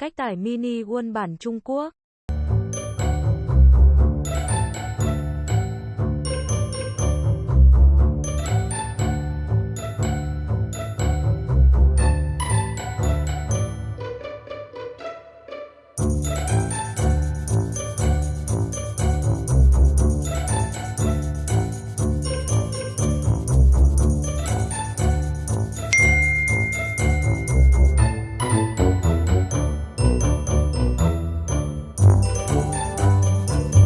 Cách tải mini quân bản Trung Quốc